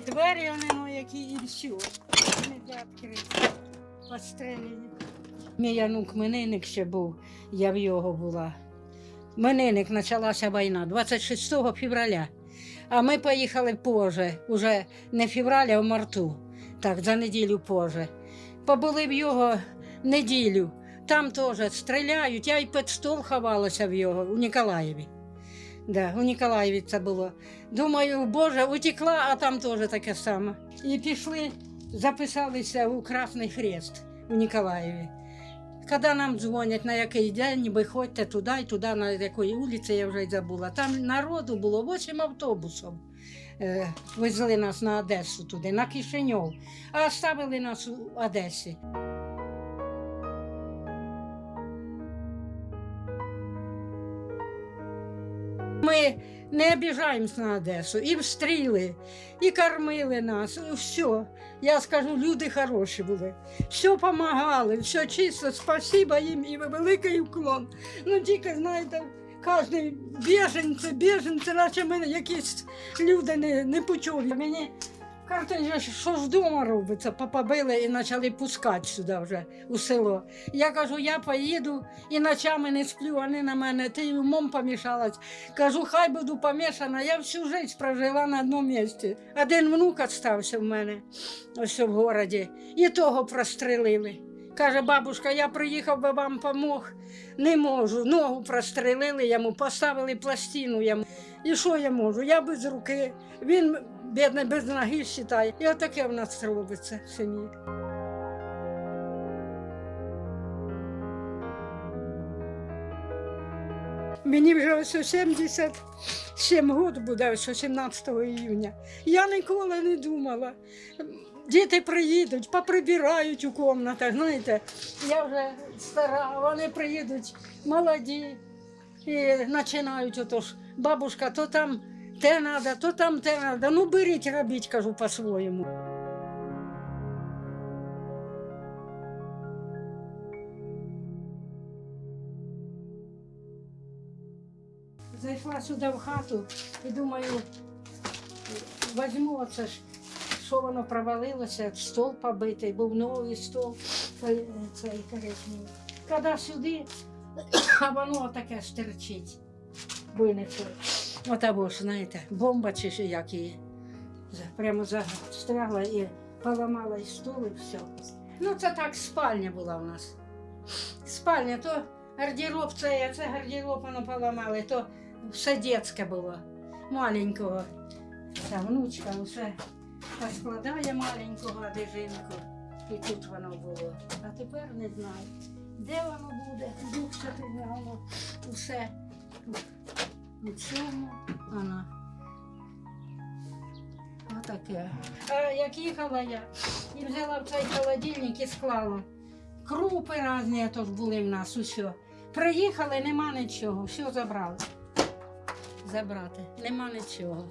І двері вони, ну, які і все. Не для відкрити. Постріляні. Мій онук Мининик ще був, я в його була. Мининик почалася війна 26 февраля. А ми поїхали позже, уже не февраля, а в марту. Так, за неділю позже. Побули в його неділю. Там теж стріляють. Я й під стол ховалася в його у Ніколаєві. Да, у Ніколаєві це було. Думаю, Боже, утекла, а там теж таке саме. І пішли, записалися у Красний Хрест у Ніколаєві. Коли нам дзвонять, на який день, виходьте туди і туди, на якої вулиці, я вже й забула. Там народу було 8 автобусів. Е, Везли нас на Одесу туди, на Кишиньов, а оставили нас у Одесі. Не обіжаємось на Одесу, і встріли, і кормили нас, все. Я скажу, люди хороші були. Все допомагали, все чисто, спасибо їм і великий уклон. Ну тільки, знаєте, кожен біженці, біженці, наче ми якісь люди не, не почули. Мені кажуть, що ж вдома робиться, побили і почали пускати сюди вже у село. Я кажу, я поїду і ночами не сплю, вони на мене, ти умом помішалась. Кажу, хай буду помішана. Я всю життя прожила на одному місці. Один внук остався в мене ось в городі, і того прострелили. Каже, бабушка, я приїхав би вам помог. Не можу. Ногу прострелили йому, поставили пластину йому. І що я можу? Я без руки. Він, бідний, без ноги вважає. І отаке в нас робиться в сім'ї. Мені вже ось 77 років буде, ось 17 іюня. Я ніколи не думала. Діти приїдуть, поприбирають у кімнатах, знаєте, я вже стара, вони приїдуть молоді і починають отож, бабушка, то там те треба, то там те треба. Ну беріть, робіть, кажу по-своєму. Зайшла сюди в хату і думаю, візьму оце ж, що воно провалилося, стол побитий, був новий стол, цей, коричневий. Коли сюди, а воно таке стерчить, винесли. Отабо знаєте, бомба чи як її. Прямо застрягла і поламала і стол, і все. Ну, це так спальня була у нас. Спальня, то гардероб це, це гардероб воно поламали, то все дитяче було, маленького. Ця внучка все поскладає маленького одежинку. І тут воно було. А тепер не знаю, де воно буде, дух святий, воно усе у цьому воно. Отаке. А як їхала я і взяла в цей холодильник і склала. Крупи різні тут були в нас, усе. Приїхали, нема нічого, все забрали. Забрати, нема нічого.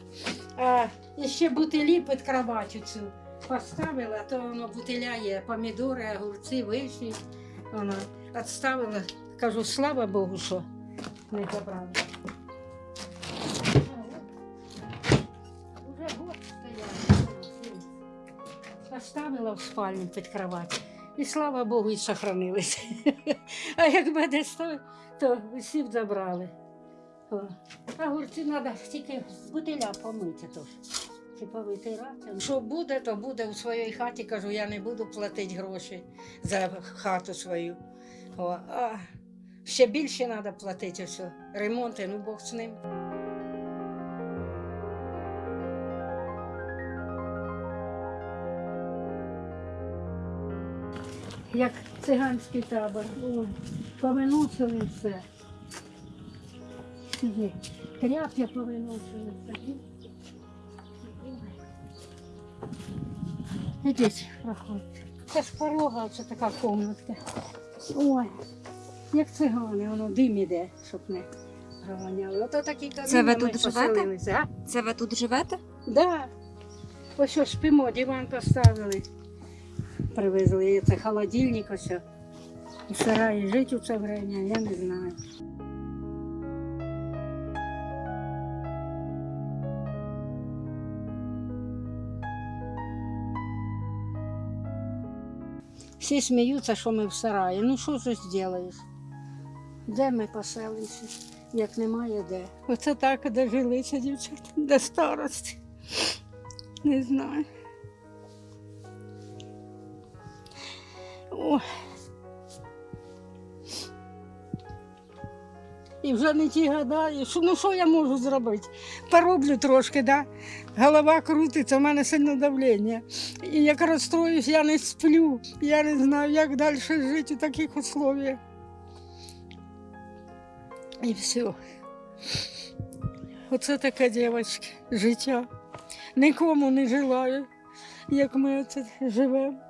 А ще бутилі під кроватю цю поставила, то воно бутиля є, помідори, огурці, вишні. Вона відставила. Кажу, слава Богу, що не забрали. Поставила в спальню під кровать. І слава Богу, і сохранилися. А якби десь то, то всі б забрали. О. А гурці треба тільки бутиля помити тож. Чи повитирати. Що буде, то буде у своїй хаті. Кажу, я не буду платити гроші за хату свою. О, а ще більше треба платити все. Ремонти, ну Бог з ним. Як циганський табор. О, повиносили все. Сюди. Тряп'я повиносили все. Ідіть, проходьте. Це ж порога, це така комнатка. Ой, як цигани, воно дим іде, щоб не проганяли. Ото такі Це ви тут живете? поселилися, а? Це ви тут живете? Да. Ось що спимо, диван поставили привезли. Це холодильник ось. І сараї жити у це время, я не знаю. Всі сміються, що ми в сараї. Ну що ж зробиш? Де ми поселимося, як немає де. Оце так дожилися дівчата до старості. Не знаю. І вже не ті гадаю, що, ну що я можу зробити? Пороблю трошки, да? голова крутиться, у мене сильне давлення. І як розстроюсь, я не сплю. Я не знаю, як далі жити у таких условиях. І все. Оце таке дівчатки, життя. Нікому не желаю, як ми оце живемо.